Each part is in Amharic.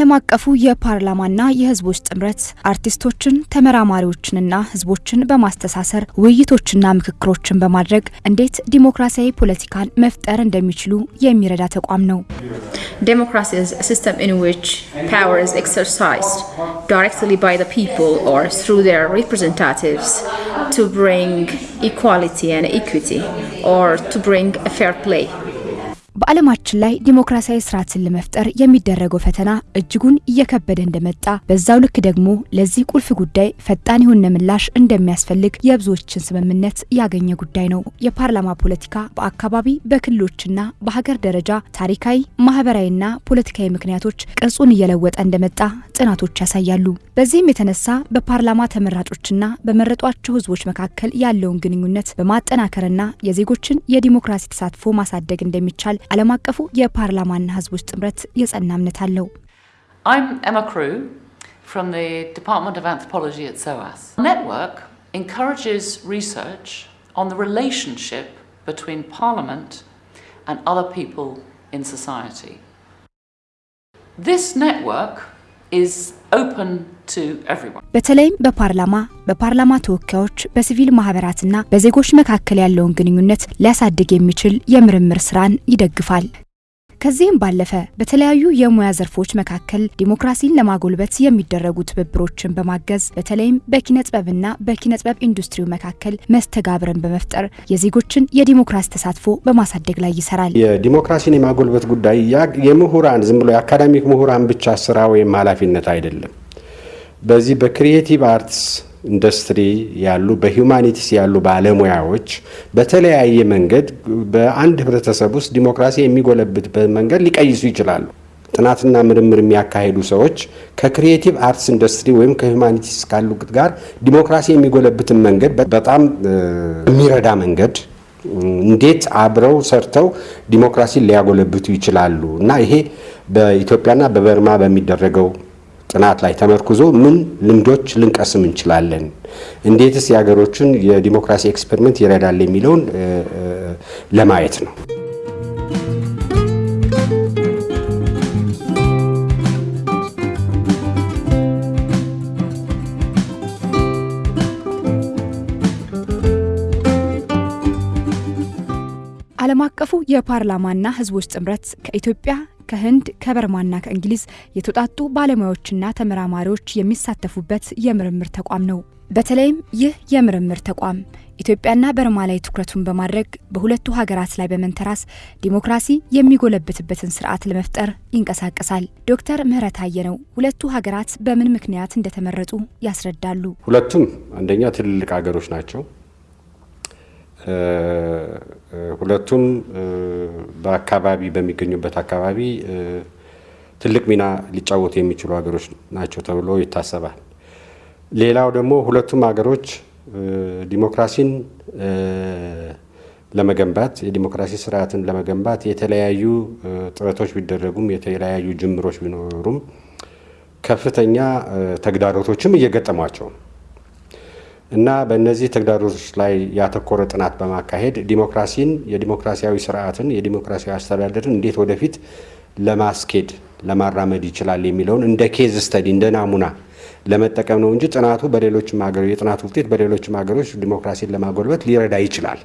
ዓለም አቀፉ የፓርላማና የሕዝቦች ጥምረት አርቲስቶችን፣ ተመራማሪዎችንና ሕዝቦችን በማስተሳሰር ውይይቶችና ምክክሮችን በማድረግ እንዴት ዲሞክራሲያዊ ፖለቲካን መፍጠር እንደሚችሉ የሚረዳ ተቋም ነው። Democracy is a system in which power is exercised directly by the people or through their representatives to bring equality and equity or to bring a fair play. በዓለማችን ላይ ዲሞክራሲያዊ ስርዓትን ለመፍጠር የሚደረገው ፈተና እጅጉን እየከበደ እንደመጣ በዛው ልክ ደግሞ ለዚህ ቁልፍ ጉዳይ ፈጣን የሆነ ምላሽ እንደሚያስፈልግ የብዙዎችን ስምምነት ያገኘ ጉዳይ ነው። የፓርላማ ፖለቲካ በአካባቢ በክልሎችና በሀገር ደረጃ ታሪካዊ፣ ማህበራዊና ፖለቲካዊ ምክንያቶች ቅርጹን እየለወጠ እንደመጣ ጥናቶች ያሳያሉ። በዚህም የተነሳ በፓርላማ ተመራጮችና በመረጧቸው ህዝቦች መካከል ያለውን ግንኙነት በማጠናከርና የዜጎችን የዲሞክራሲ ተሳትፎ ማሳደግ እንደሚቻል ዓለም አቀፉ የፓርላማና ህዝቦች ጥምረት የጸና እምነት አለው። I'm Emma Crew from the Department of Anthropology at SOAS. The network encourages research on the relationship between Parliament and other people in society. This network በተለይም በፓርላማ በፓርላማ ተወካዮች በሲቪል ማህበራትና በዜጎች መካከል ያለውን ግንኙነት ሊያሳድግ የሚችል የምርምር ስራን ይደግፋል። ከዚህም ባለፈ በተለያዩ የሙያ ዘርፎች መካከል ዲሞክራሲን ለማጎልበት የሚደረጉ ትብብሮችን በማገዝ በተለይም በኪነ ጥበብና በኪነ ጥበብ ኢንዱስትሪው መካከል መስተጋብርን በመፍጠር የዜጎችን የዲሞክራሲ ተሳትፎ በማሳደግ ላይ ይሰራል። የዲሞክራሲን የማጎልበት ጉዳይ የምሁራን ዝም ብሎ የአካዳሚክ ምሁራን ብቻ ስራ ወይም ኃላፊነት አይደለም። በዚህ በ creative arts industry ያሉ በ humanities ያሉ ባለሙያዎች በተለያየ መንገድ በአንድ ህብረተሰብ ውስጥ ዲሞክራሲ የሚጎለብትበት መንገድ ሊቀይሱ ይችላሉ። ጥናትና ምርምር የሚያካሂዱ ሰዎች ከ creative arts industry ወይም ከ humanities ካሉት ጋር ዲሞክራሲ የሚጎለብትን መንገድ በጣም የሚረዳ መንገድ እንዴት አብረው ሰርተው ዲሞክራሲን ሊያጎለብቱ ይችላሉ እና ይሄ በኢትዮጵያና በበርማ በሚደረገው ጥናት ላይ ተመርኩዞ ምን ልምዶች ልንቀስም እንችላለን፣ እንዴትስ የሀገሮችን የዲሞክራሲ experiment ይረዳል የሚለውን ለማየት ነው። ዓለም አቀፉ የፓርላማና ህዝቦች ጥምረት ከኢትዮጵያ ከህንድ ከበርማና ከእንግሊዝ የተውጣጡ ባለሙያዎችና ተመራማሪዎች የሚሳተፉበት የምርምር ተቋም ነው። በተለይም ይህ የምርምር ተቋም ኢትዮጵያና በርማ ላይ ትኩረቱን በማድረግ በሁለቱ ሀገራት ላይ በመንተራስ ዲሞክራሲ የሚጎለብትበትን ስርዓት ለመፍጠር ይንቀሳቀሳል። ዶክተር ምህረት አየነው ሁለቱ ሀገራት በምን ምክንያት እንደተመረጡ ያስረዳሉ። ሁለቱም አንደኛ ትልልቅ ሀገሮች ናቸው። ሁለቱም በአካባቢ በሚገኙበት አካባቢ ትልቅ ሚና ሊጫወቱ የሚችሉ ሀገሮች ናቸው ተብሎ ይታሰባል። ሌላው ደግሞ ሁለቱም ሀገሮች ዲሞክራሲን ለመገንባት የዲሞክራሲ ስርዓትን ለመገንባት የተለያዩ ጥረቶች ቢደረጉም የተለያዩ ጅምሮች ቢኖሩም ከፍተኛ ተግዳሮቶችም እየገጠሟቸው እና በእነዚህ ተግዳሮቶች ላይ ያተኮረ ጥናት በማካሄድ ዲሞክራሲን የዲሞክራሲያዊ ስርዓትን የዲሞክራሲያዊ አስተዳደርን እንዴት ወደፊት ለማስኬድ ለማራመድ ይችላል የሚለውን እንደ case study እንደ ናሙና ለመጠቀም ነው እንጂ ጥናቱ በሌሎችም ሀገሮች የጥናቱ ውጤት በሌሎችም ሀገሮች ዲሞክራሲን ለማጎልበት ሊረዳ ይችላል።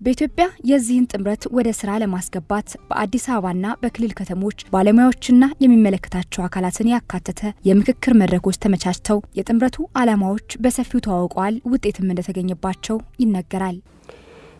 በኢትዮጵያ የዚህን ጥምረት ወደ ስራ ለማስገባት በአዲስ አበባና በክልል ከተሞች ባለሙያዎችና የሚመለከታቸው አካላትን ያካተተ የምክክር መድረኮች ተመቻችተው የጥምረቱ ዓላማዎች በሰፊው ተዋውቀዋል። ውጤትም እንደተገኘባቸው ይነገራል።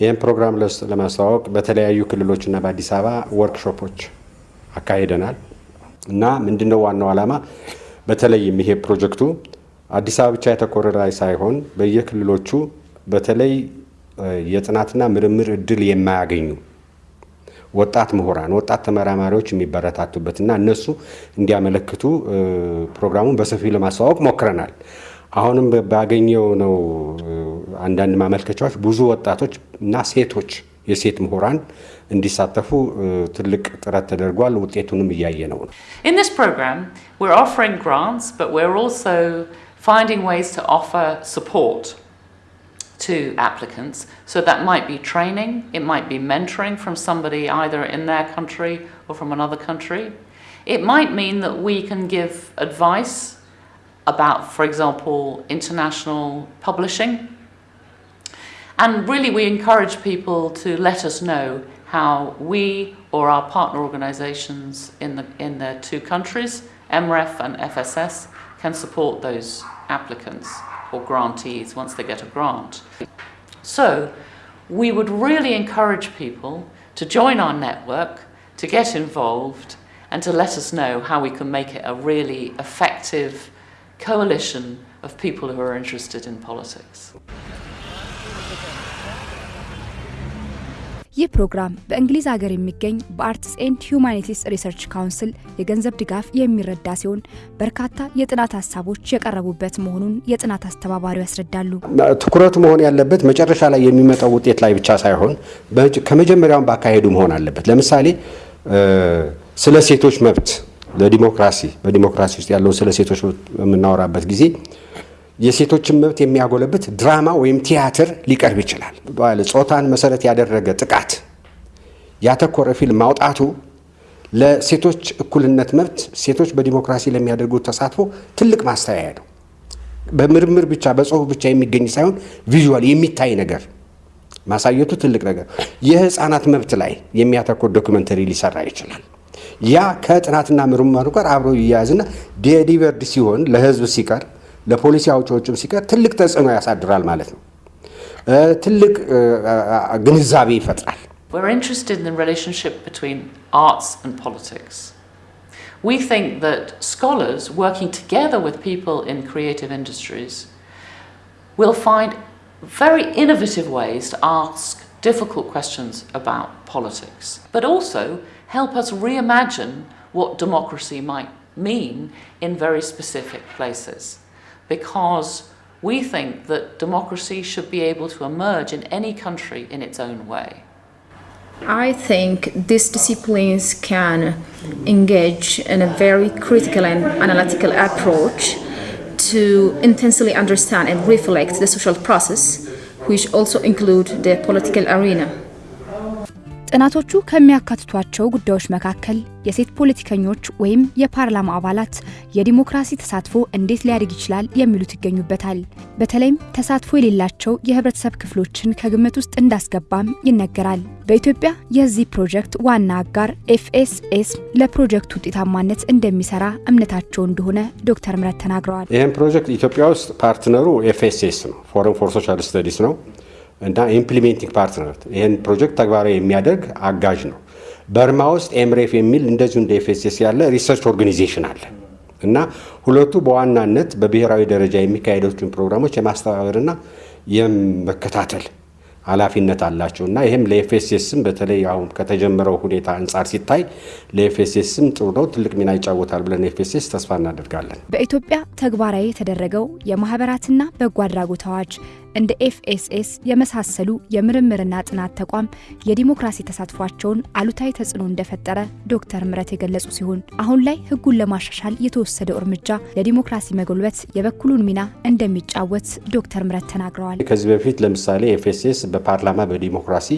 ይህም ፕሮግራም ለማስተዋወቅ በተለያዩ ክልሎችና በአዲስ አበባ ወርክሾፖች አካሂደናል እና ምንድነው ዋናው ዓላማ በተለይም ይሄ ፕሮጀክቱ አዲስ አበባ ብቻ የተኮረ ሳይሆን በየክልሎቹ በተለይ የጥናትና ምርምር እድል የማያገኙ ወጣት ምሁራን፣ ወጣት ተመራማሪዎች የሚበረታቱበትና እነሱ እንዲያመለክቱ ፕሮግራሙን በሰፊው ለማስተዋወቅ ሞክረናል። አሁንም ባገኘው ነው አንዳንድ ማመልከቻዎች ብዙ ወጣቶች እና ሴቶች የሴት ምሁራን እንዲሳተፉ ትልቅ ጥረት ተደርጓል። ውጤቱንም እያየ ነው ነው In this program, we're offering to applicants. So that might be training, it might be mentoring from somebody either in their country or from another country. It might mean that we can give advice about, for example, international publishing. And really, we encourage people to let us know how we or our partner organisations in the, in the two countries, MREF and FSS, can support those applicants or grantees once they get a grant. So, we would really encourage people to join our network, to get involved, and to let us know how we can make it a really effective coalition of people who are interested in politics. ይህ ፕሮግራም በእንግሊዝ ሀገር የሚገኝ በ Arts and Humanities Research Council የገንዘብ ድጋፍ የሚረዳ ሲሆን በርካታ የጥናት ሀሳቦች የቀረቡበት መሆኑን የጥናት አስተባባሪው ያስረዳሉ። ትኩረቱ መሆን ያለበት መጨረሻ ላይ የሚመጣው ውጤት ላይ ብቻ ሳይሆን ከመጀመሪያውን ባካሄዱ መሆን አለበት። ለምሳሌ ስለ ሴቶች መብት ለዲሞክራሲ በዲሞክራሲ ውስጥ ያለውን ስለ ሴቶች በምናወራበት ጊዜ የሴቶችን መብት የሚያጎለብት ድራማ ወይም ቲያትር ሊቀርብ ይችላል። ጾታን መሰረት ያደረገ ጥቃት ያተኮረ ፊልም ማውጣቱ ለሴቶች እኩልነት መብት፣ ሴቶች በዲሞክራሲ ለሚያደርጉት ተሳትፎ ትልቅ ማስተያያ ነው። በምርምር ብቻ በጽሁፍ ብቻ የሚገኝ ሳይሆን visual የሚታይ ነገር ማሳየቱ ትልቅ ነገር። የህፃናት መብት ላይ የሚያተኩር documentary ሊሰራ ይችላል። ያ ከጥናትና ምርምሩ ጋር አብሮ ይያያዝና delivered ሲሆን ለህዝብ ሲቀርብ ለፖሊሲ አውጪዎችም ሲቀር ትልቅ ተጽዕኖ ያሳድራል ማለት ነው። ትልቅ ግንዛቤ ይፈጥራል። We're interested in the relationship between arts and politics. We think that scholars working together with people in creative industries will find very innovative ways to ask difficult questions about politics, but also help us reimagine what democracy might mean in very specific places. Because we think that democracy should be able to emerge in any country in its own way. I think these disciplines can engage in a very critical and analytical approach to intensely understand and reflect the social process, which also include the political arena. ጥናቶቹ ከሚያካትቷቸው ጉዳዮች መካከል የሴት ፖለቲከኞች ወይም የፓርላማ አባላት የዲሞክራሲ ተሳትፎ እንዴት ሊያድግ ይችላል የሚሉት ይገኙበታል። በተለይም ተሳትፎ የሌላቸው የህብረተሰብ ክፍሎችን ከግምት ውስጥ እንዳስገባም ይነገራል። በኢትዮጵያ የዚህ ፕሮጀክት ዋና አጋር FSS ለፕሮጀክቱ ውጤታማነት እንደሚሰራ እምነታቸው እንደሆነ ዶክተር ምረት ተናግረዋል። ይህም ፕሮጀክት ኢትዮጵያ ውስጥ partner ኡ FSS ነው፣ Forum for Social Studies ነው እና implementing partner ይህን ፕሮጀክት ተግባራዊ የሚያደርግ አጋዥ ነው። በርማ ውስጥ ኤምሬፍ የሚል እንደዚሁ እንደ FSS ያለ research organization አለ እና ሁለቱ በዋናነት በብሔራዊ ደረጃ የሚካሄዱትን ፕሮግራሞች የማስተባበርና የመከታተል ኃላፊነት አላቸው እና ይህም ለ FSS ም በተለይ አሁን ከተጀመረው ሁኔታ አንጻር ሲታይ ለ FSS ም ጥሩ ነው፣ ትልቅ ሚና ይጫወታል ብለን FSS ተስፋ እናደርጋለን። በኢትዮጵያ ተግባራዊ የተደረገው የማህበራትና በጎ አድራጎት አዋጅ እንደ FSS የመሳሰሉ የምርምርና ጥናት ተቋም የዲሞክራሲ ተሳትፏቸውን አሉታዊ ተጽዕኖ እንደፈጠረ ዶክተር ምረት የገለጹ ሲሆን አሁን ላይ ሕጉን ለማሻሻል የተወሰደው እርምጃ ለዲሞክራሲ መጎልበት የበኩሉን ሚና እንደሚጫወት ዶክተር ምረት ተናግረዋል። ከዚህ በፊት ለምሳሌ FSS በፓርላማ በዲሞክራሲ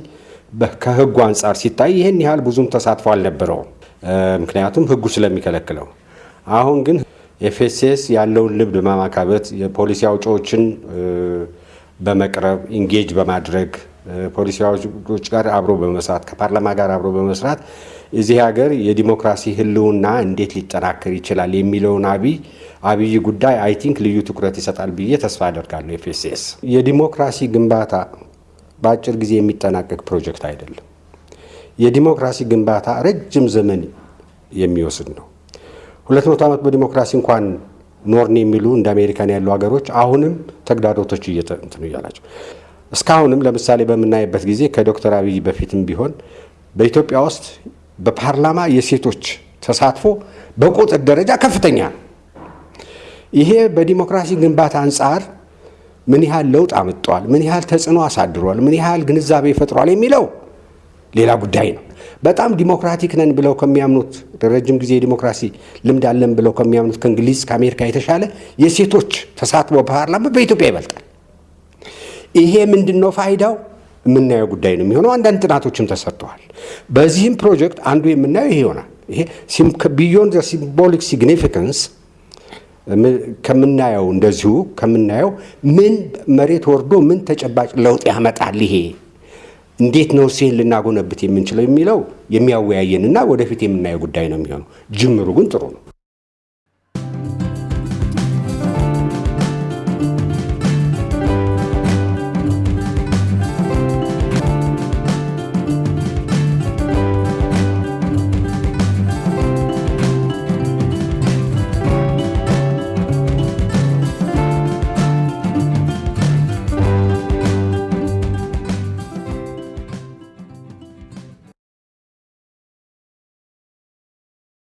ከሕጉ አንጻር ሲታይ ይህን ያህል ብዙም ተሳትፎ አልነበረውም፣ ምክንያቱም ሕጉ ስለሚከለክለው። አሁን ግን FSS ያለውን ልምድ በማካበት የፖሊሲ አውጪዎችን በመቅረብ engage በማድረግ ፖሊሲ አውጪዎች ጋር አብሮ በመስራት ከፓርላማ ጋር አብሮ በመስራት እዚህ ሀገር የዲሞክራሲ ህልውና እንዴት ሊጠናከር ይችላል የሚለውን አብይ አብይ ጉዳይ I think ልዩ ትኩረት ይሰጣል ብዬ ተስፋ አደርጋለሁ። FSS የዲሞክራሲ ግንባታ በአጭር ጊዜ የሚጠናቀቅ ፕሮጀክት አይደለም። የዲሞክራሲ ግንባታ ረጅም ዘመን የሚወስድ ነው። ሁለት መቶ ዓመት በዲሞክራሲ እንኳን ኖርን የሚሉ እንደ አሜሪካን ያሉ ሀገሮች አሁንም ተግዳሮቶች እየተንትኑ እያላቸው እስካሁንም ለምሳሌ በምናይበት ጊዜ ከዶክተር አብይ በፊትም ቢሆን በኢትዮጵያ ውስጥ በፓርላማ የሴቶች ተሳትፎ በቁጥር ደረጃ ከፍተኛ ነው። ይሄ በዲሞክራሲ ግንባታ አንጻር ምን ያህል ለውጥ አምጧል፣ ምን ያህል ተጽዕኖ አሳድሯል፣ ምን ያህል ግንዛቤ ፈጥሯል የሚለው ሌላ ጉዳይ ነው። በጣም ዲሞክራቲክ ነን ብለው ከሚያምኑት ረጅም ጊዜ የዲሞክራሲ ልምድ አለን ብለው ከሚያምኑት ከእንግሊዝ ከአሜሪካ የተሻለ የሴቶች ተሳትፎ በፓርላማ በኢትዮጵያ ይበልጣል። ይሄ ምንድን ነው ፋይዳው? የምናየው ጉዳይ ነው የሚሆነው። አንዳንድ ጥናቶችም ተሰርተዋል። በዚህም ፕሮጀክት አንዱ የምናየው ይሄ ይሆናል። ይሄ beyond symbolic significance ከምናየው እንደዚሁ ከምናየው ምን መሬት ወርዶ ምን ተጨባጭ ለውጥ ያመጣል ይሄ እንዴት ነው ልናጎለብት የምንችለው የሚለው የሚያወያየንና ወደፊት የምናየው ጉዳይ ነው የሚሆነው። ጅምሩ ግን ጥሩ ነው።